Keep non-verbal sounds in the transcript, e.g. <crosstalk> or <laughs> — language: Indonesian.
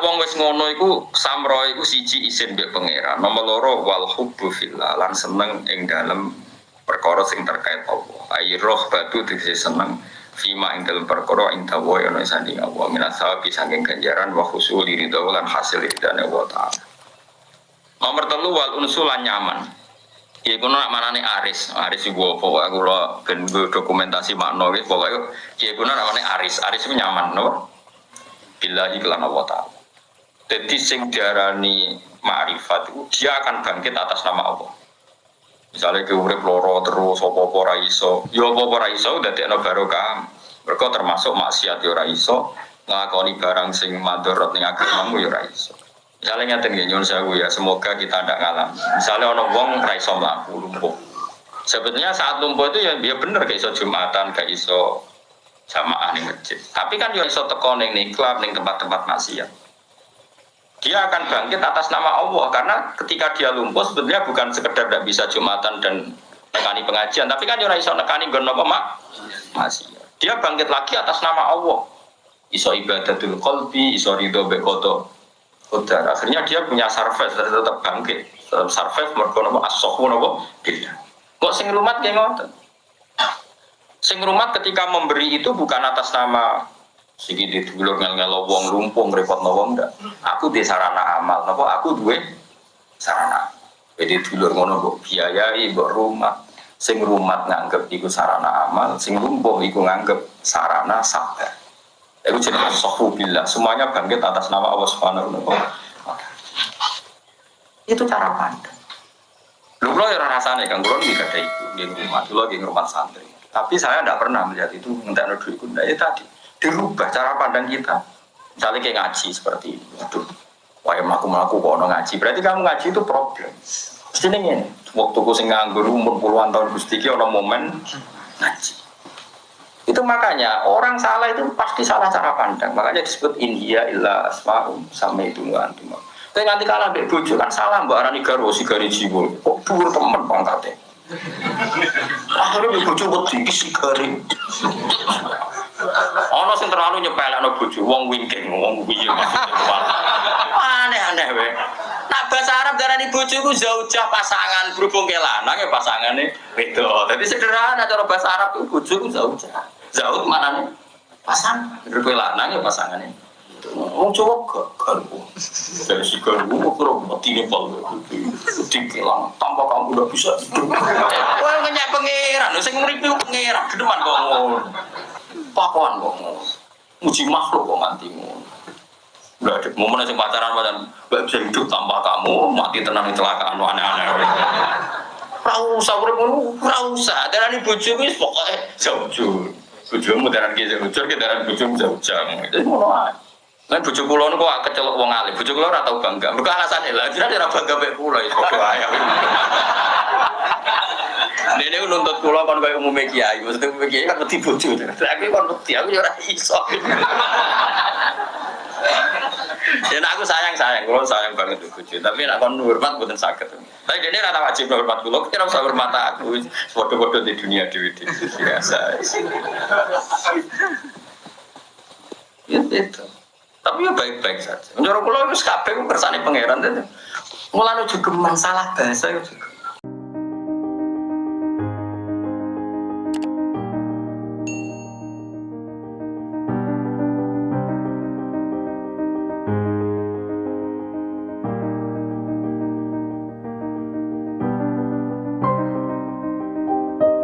Nak wong wis ngono iku samro iku siji isin mbek pangeran. Nomor loro wal hubbu fillah lan seneng ing dalem perkara sing terkait Allah. Ai roh batu dise seneng fima ing dalem perkara ing dawa ana sanding Allah minat sawabi saking ganjaran wa khusul ridho lan hasil ridane Allah taala. Nomor telu wal unsul lan nyaman. Iku nak manane aris, aris iku apa wae kula ben dokumentasi makna wis pokoke kiye kuwi namane aris, aris iku nyaman no. Billahi kelan Allah taala. Jadi sing diarani ma'rifat itu dia akan bangkit atas nama Allah. Misalnya ke urip loro terus apa-apa ora iso, ya apa-apa ora iso dadekno barokah. Mergo termasuk maksiat ya ora iso, nglakoni barang sing madharat ning agamamu ya ora. Misalnya ngeten nggih nyuwun sewu ya, semoga kita tidak ngalam. Misalnya ono wong ra iso lumpuh. Sebetulnya saat lumpuh itu ya dia bener gak iso Jumatan, gak iso jamaah ning masjid. Tapi kan ya iso teko ning klub ning tempat-tempat maksiat. Dia akan bangkit atas nama Allah karena ketika dia lumpuh sebetulnya bukan sekedar tidak bisa Jumatan dan nekani pengajian, tapi kan ya ora iso nekani apa mak maksiat. Dia bangkit lagi atas nama Allah. Iso ibadatul qalbi, iso ridho bekoto Kodar. Akhirnya dia punya surface, tetap bangkit. Tetap surface, mereka nopo asohu nopo bila. Kok sing rumat kayak ngoten? Sing rumat ketika memberi itu bukan atas nama di dulur ngel ngel wong lumpung repot wong ndak. Aku di sarana amal, nopo aku duwe sarana. Jadi dulur ngono kok biayai mbok rumah. Sing rumat nganggep iku sarana amal, sing lumpung iku nganggep sarana sabar. Itu jadi sohu billah. Semuanya bangkit atas nama Allah Subhanahu wa. Itu cara pandang. Lu kalau ya rasanya kan, kalau nggak ada itu, di rumah, dulu di rumah santri. Tapi saya tidak pernah melihat itu minta duit kuda ya tadi dirubah cara pandang kita. Misalnya kayak ngaji seperti ini, aduh, wah melaku melaku kok ngaji. Berarti kamu ngaji itu problem. Mesti ini, waktu ku sing nganggur umur puluhan tahun gusti ono momen ngaji. Itu makanya orang salah itu pasti salah cara pandang. Makanya disebut India illa asma'um sama itu antum. Tapi nanti kalah dek bojo kan salah mbak arani garo si gari jiwo. Kok dhuwur temen pangkatnya. <laughs> Akhirnya bojo wedi si gari. Ono sing terlalu nyepelekno bojo wong wingking, wong piye Aneh-aneh we. Nak bahasa Arab darani bojo zaujah pasangan berhubung ke lanang ya pasangane beda. Tapi sederhana cara bahasa Arab itu bojo ku zaujah. Zaud mana nih? Pasang. Berkue lanang ya pasangannya. Wong Jawa gak garbu. Dari si garbu mau kurang mati nih pal. Dikilang tanpa kamu udah bisa. Wah ngenyak pangeran. Saya ngeripi pangeran. Kok ngono. Pakuan kok ngono. Muji makhluk kok nganti ngono. Gak ada momen yang pacaran pacaran gak bisa hidup tanpa kamu mati tenang kecelakaan aneh-aneh. Rausa urip ngono, rausa. Darani bojoku wis pokoke jauh Bojomu daran ki ucur ki daran bojomu jauh-jauh. Itu ngono ae. Lan bojo kula kok kecelok wong alim. Bojo kula ora tau bangga. Mergo alasane lha jenenge ora bangga mek kula iso ae. Dene nuntut kula kon koyo umume kiai. Maksudnya umume kiai kan mesti bojo. Aku kon mesti aku ora iso. <laughs> Ya aku sayang sayang, kalau sayang banget bucu. Tapi nak kon hormat bukan sakit. Tapi ini rata wajib hormat kulo. Kita usah hormat aku. Bodoh-bodoh di dunia dewi biasa. Ya itu. Tapi ya baik-baik saja. Menurut kulo itu kabeh kersane pangeran. Mulane juga masalah bahasa juga.